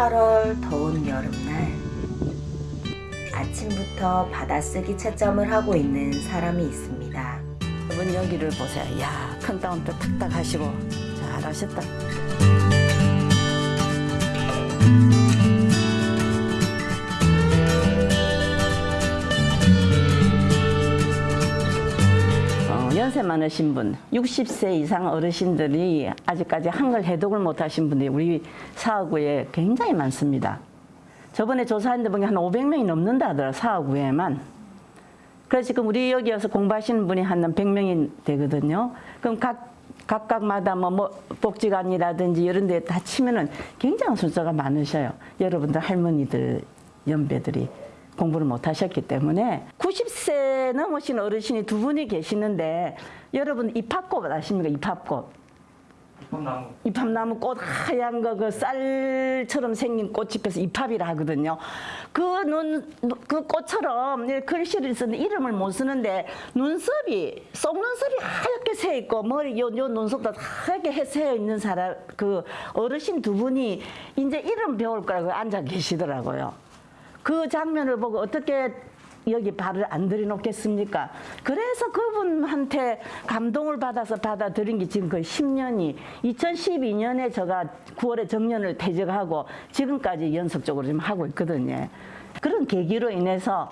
8월 더운 여름날 아침부터 받아쓰기 채점을 하고 있는 사람이 있습니다. 여러분 여기를 보세요. 야, 큰 다운도 탁탁 하시고 잘하셨다. 연세 많으신 분, 60세 이상 어르신들이 아직까지 한글 해독을 못하신 분들이 우리 사하구에 굉장히 많습니다. 저번에 조사했는데 보니 한 500명이 넘는다 하더라, 사하구에만. 그래서 지금 우리 여기 와서 공부하시는 분이 한 100명이 되거든요. 그럼 각, 각각마다 뭐, 뭐 복지관이라든지 이런 데 다 치면은 굉장한 숫자가 많으셔요. 여러분들 할머니들, 연배들이 공부를 못 하셨기 때문에 90세 넘으신 어르신이 두 분이 계시는데 여러분 입합꽃 아십니까? 입합꽃. 콩나무 입합나무 꽃 하얀 거 그 쌀처럼 생긴 꽃이 펴서 입합이라 하거든요. 그 눈 그 꽃처럼 글씨를 쓰는 이름을 못 쓰는데 눈썹이 속눈썹이 하얗게 새 있고 머리 요, 요 눈썹도 하얗게 해- 새어 있는 사람 그 어르신 두 분이 이제 이름 배울 거라고 앉아 계시더라고요. 그 장면을 보고 어떻게 여기 발을 안 들여놓겠습니까? 그래서 그분한테 감동을 받아서 받아들인 게 지금 거의 10년이 2012년에 제가 9월에 정년을 퇴직하고 지금까지 연속적으로 지금 하고 있거든요. 그런 계기로 인해서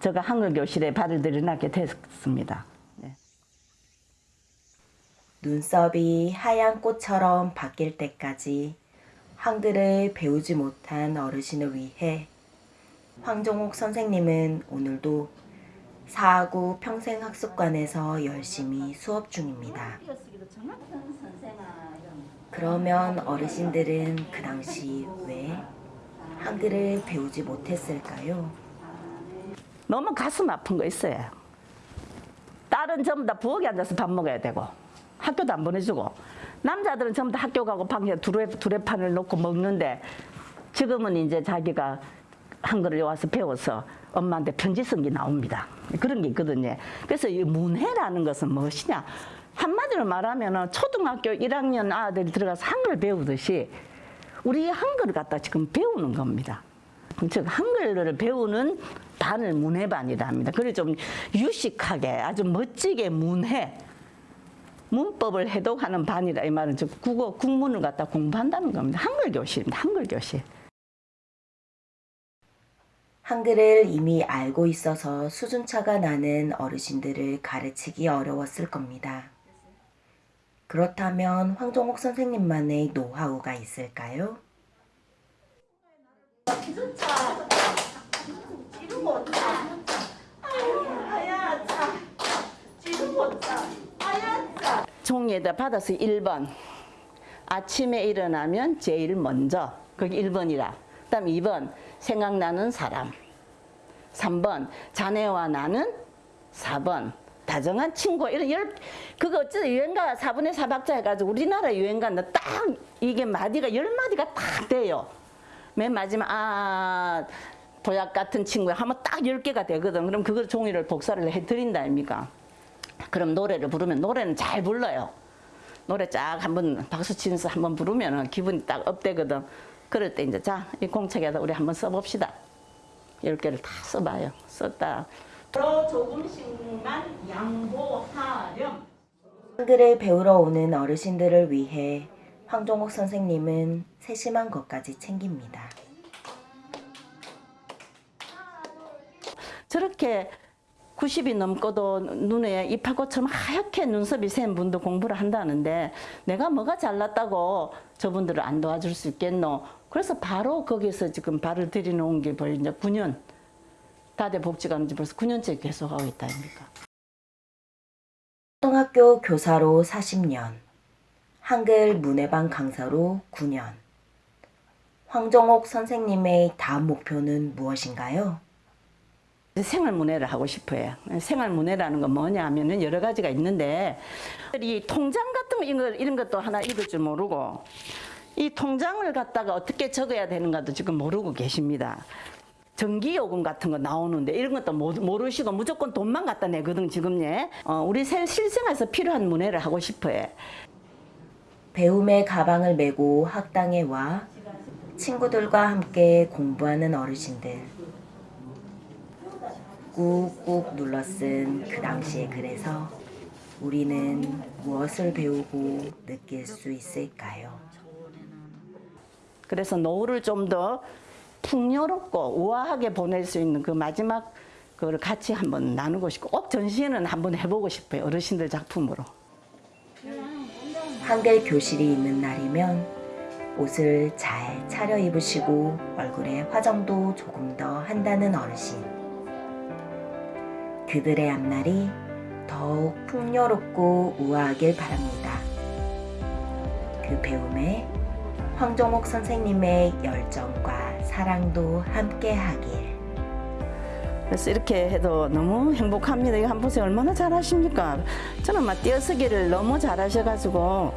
제가 한글 교실에 발을 들여놓게 됐습니다. 네. 눈썹이 하얀 꽃처럼 바뀔 때까지 한글을 배우지 못한 어르신을 위해 황종옥 선생님은 오늘도 사하구 평생학습관에서 열심히 수업 중입니다. 그러면 어르신들은 그 당시 왜 한글을 배우지 못했을까요? 너무 가슴 아픈 거 있어요. 딸은 전부 다 부엌에 앉아서 밥 먹어야 되고 학교도 안 보내주고 남자들은 전부 다 학교 가고 방에 두레, 두레판을 놓고 먹는데 지금은 이제 자기가 한글을 와서 배워서 엄마한테 편지 쓴 게 나옵니다. 그런 게 있거든요. 그래서 이 문해라는 것은 무엇이냐? 한마디로 말하면 초등학교 1학년 아들이 들어가서 한글 배우듯이 우리 한글을 갖다 지금 배우는 겁니다. 즉 한글을 배우는 반을 문해반이라 합니다. 그래 좀 유식하게 아주 멋지게 문해 문법을 해독하는 반이라 이 말은 즉 국어 국문을 갖다 공부한다는 겁니다. 한글 교실입니다. 한글 교실. 한글을 이미 알고 있어서 수준차가 나는 어르신들을 가르치기 어려웠을 겁니다. 그렇다면 황종옥 선생님만의 노하우가 있을까요? 종이에다 받아서 1번 아침에 일어나면 제일 먼저 거기 1번이라 그 다음 2번 생각나는 사람 3번 자네와 나는 4번 다정한 친구 이런 열 그거 어쩌다 유행가 4분의 4박자 해가지고 우리나라 유행가는 딱 이게 마디가 열 마디가 딱 돼요. 맨 마지막 아 도약 같은 친구 하면 딱 열 개가 되거든. 그럼 그걸 종이를 복사를 해드린다 아닙니까? 그럼 노래를 부르면 노래는 잘 불러요. 노래 쫙 한번 박수 치면서 한번 부르면 기분이 딱 업되거든. 그럴 때 이제 자 이 공책에다 우리 한번 써봅시다. 열 개를 다 써봐요. 썼다. 더 조금씩만 양보하렴. 한글을 배우러 오는 어르신들을 위해 황종옥 선생님은 세심한 것까지 챙깁니다. 저렇게 90이 넘고도 눈에 이파고처럼 하얗게 눈썹이 센 분도 공부를 한다는데 내가 뭐가 잘났다고 저분들을 안 도와줄 수 있겠노? 그래서 바로 거기서 지금 발을 들여놓은 게 벌써 이제 9년 다대 복지관 지 벌써 9년째 계속하고 있다 아닙니까? 초등학교 교사로 40년, 한글 문해반 강사로 9년. 황종옥 선생님의 다음 목표는 무엇인가요? 생활문해를 하고 싶어요. 생활문해라는 건 뭐냐 하면은 여러 가지가 있는데 이 통장 같은 거 이런, 것도 하나 읽을 줄 모르고 이 통장을 갖다가 어떻게 적어야 되는가도 지금 모르고 계십니다. 전기요금 같은 거 나오는데 이런 것도 모- 모르시고 무조건 돈만 갖다 내거든 지금 예. 어, 우리 생- 실생활에서 필요한 문해를 하고 싶어요. 배움의 가방을 메고 학당에 와 친구들과 함께 공부하는 어르신들. 꾹꾹 눌러 쓴 그 당시의 글에서 우리는 무엇을 배우고 느낄 수 있을까요? 그래서 노후를 좀 더 풍요롭고 우아하게 보낼 수 있는 그 마지막 그걸 같이 한번 나누고 싶고 꼭 전시회는 한번 해보고 싶어요. 어르신들 작품으로. 한글 교실이 있는 날이면 옷을 잘 차려 입으시고 얼굴에 화장도 조금 더 한다는 어르신. 그들의 앞날이 더욱 풍요롭고 우아하길 바랍니다. 그 배움에 황종옥 선생님의 열정과 사랑도 함께하길. 그래서 이렇게 해도 너무 행복합니다. 이거 한번 보세요. 얼마나 잘하십니까? 저는 막 띄어쓰기를 너무 잘하셔가지고